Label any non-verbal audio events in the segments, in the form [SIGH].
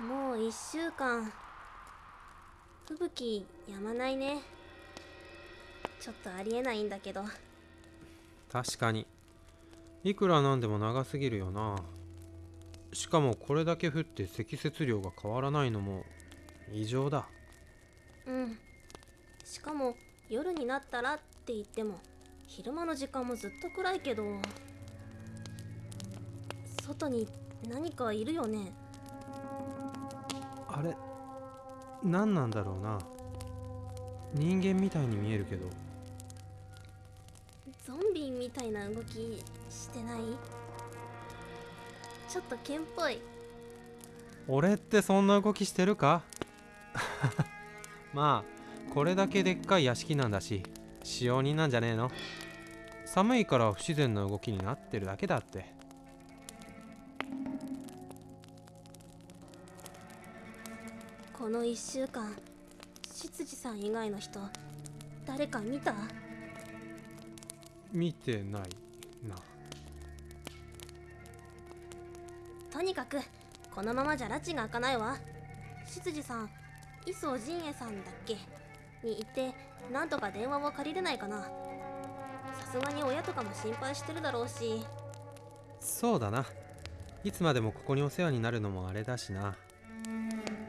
もう1週間。吹雪やまないね。ちょっとありえないんだけど。確かに。いくらなんでも長すぎるよな。しかもこれだけ降って積雪量が変わらないのも異常だ。うん。しかも夜になったらって言っても昼間の時間もずっと暗いけど外に何かいるよねあれ何なんだろうな。人間みたいに見えるけど。ゾンビみたいな動きしてない？ちょっと剣っぽい。俺ってそんな動きしてるか？[LAUGHS] まあこれだけでっかい屋敷なんだし使用人なんじゃねえの？寒いから不自然な動きになってるだけだってこの1週間執事さん以外の人誰か見た？見てないな。とにかくこのままじゃ拉致が開かないわ。執事さん磯陣営さんだっけ？に行ってなんとか電話を借りれないかな。さすがに親とかも心配してるだろうし。そうだな。いつまでもここにお世話になるのもあれだしな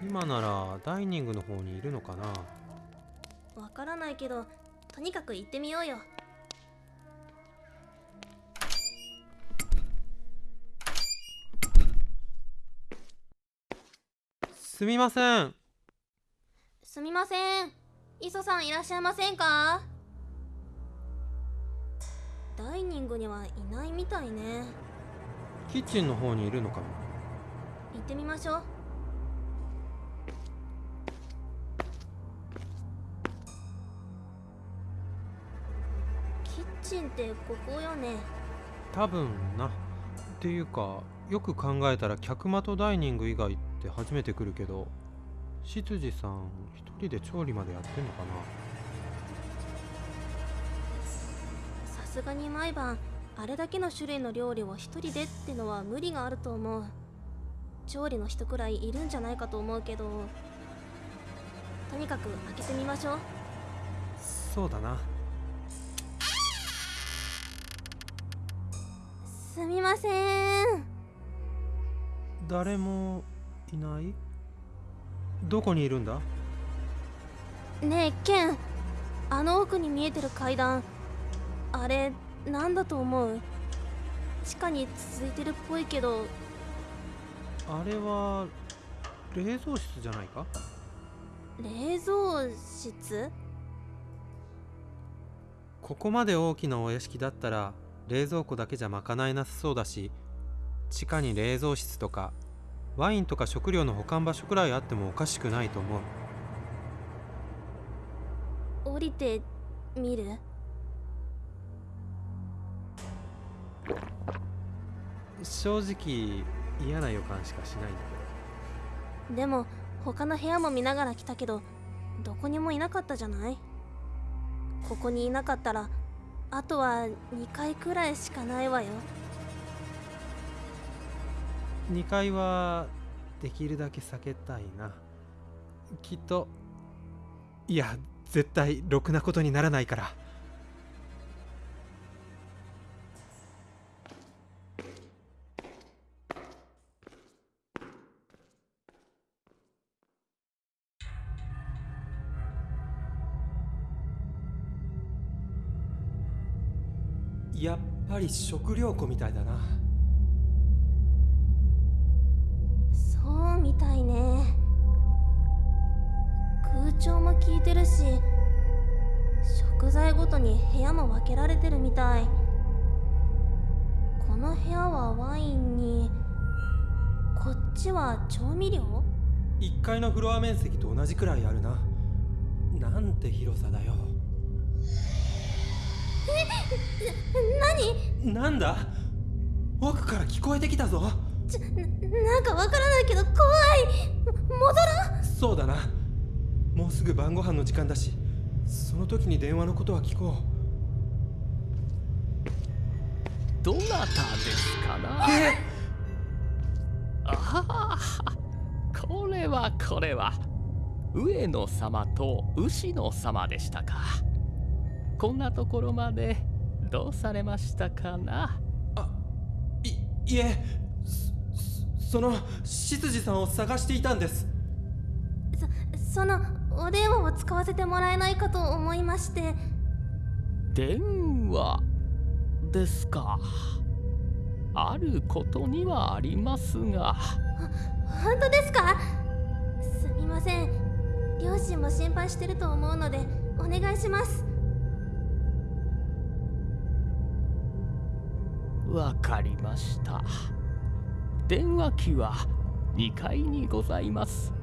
今ならダイニングの方にいるのかな？わからないけどとにかく行ってみようよ。すみません。すみません。磯さんいらっしゃいませんか？ダイニングにはいないみたいね。キッチンの方にいるのかも行ってみましょうキッチンってここよね。多分な。っていうかよく考えたら客間とダイニング以外って初めて来るけど執事さん一人で調理までやってんのかな？さすがに毎晩あれだけの種類の料理を一人でってのは無理があると思う。調理の人くらいいるんじゃないかと思うけどとにかく開けてみましょう。そうだなすみません。誰もいない？どこにいるんだ？ねえケンあの奥に見えてる階段あれなんだと思う？地下に続いてるっぽいけど。あれは冷蔵室じゃないか？冷蔵室？ここまで大きなお屋敷だったら冷蔵庫だけじゃ賄えなさそうだし地下に冷蔵室とかワインとか食料の保管場所くらいあってもおかしくないと思う。降りてみる？正直嫌な予感しかしないんだけでも他の部屋も見ながら来たけどどこにもいなかったじゃない？ここにいなかったらあとは2回くらいしかないわよ。2階はできるだけ避けたいな。きっといや絶対ろくなことにならないから。やっぱり食料庫みたいだな。そうみたいね。空調も効いてるし食材ごとに部屋も分けられてるみたい。この部屋はワインにこっちは調味料？1階のフロア面積と同じくらいあるな。なんて広さだよ何なんだ奥から聞こえてきたぞちょなんかわからないけど怖い戻らんそうだなもうすぐ晩ご飯の時間だしその時に電話のことは聞こうどなたですかなああこれはこれは上野様と牛野様でしたかこんなところまでどうされましたかな？あいいえそその執事さんを探していたんです。そそのお電話を使わせてもらえないかと思いまして。電話ですか。あることにはありますが。本当ですか？すみません。両親も心配してると思うのでお願いしますわかりました。電話機は2階にございます。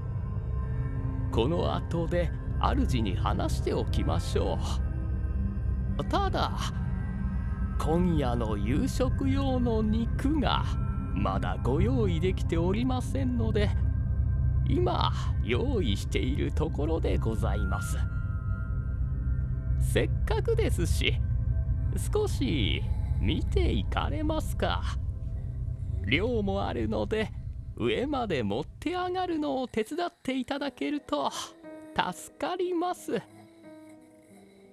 この後で主に話しておきましょう。ただ今夜の夕食用の肉がまだご用意できておりませんので今用意しているところでございます。せっかくですし少し見ていかれますか。量もあるので上まで持って上がるのを手伝っていただけると助かります。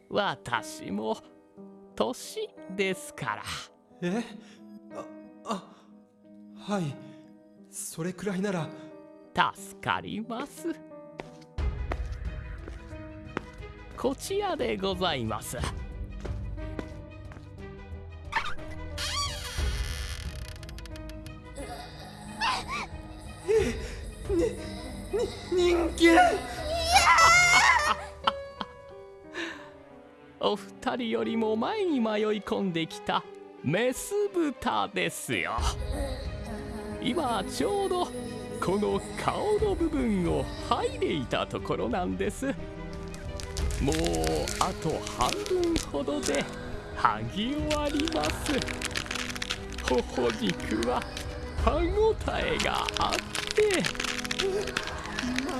私も年ですから。え？ああはい。それくらいなら。助かります。こちらでございますに人間 [LAUGHS] お二人よりも前に迷い込んできたメス豚ですよ。今ちょうどこの顔の部分を剥いでいたところなんです。もうあと半分ほどで剥ぎ終わります。頬肉は歯ごたえがあって。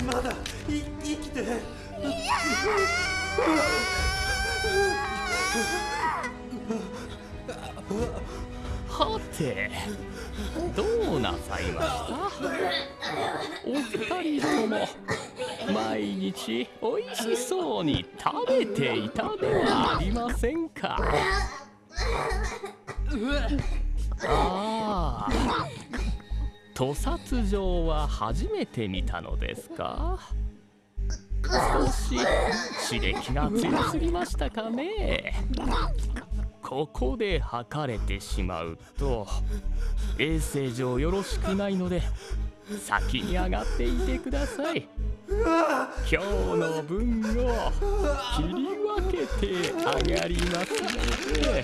ままだい生きてはてどうなさいました?お二人とも毎日おいしそうに食べていたではありませんか?あ [LAUGHS] あ屠殺場は初めて見たのですか？少し刺激が強すぎましたかね？ここで測れてしまうと衛生上よろしくないので先に上がっていてください。今日の分を切り分けて上がりますので。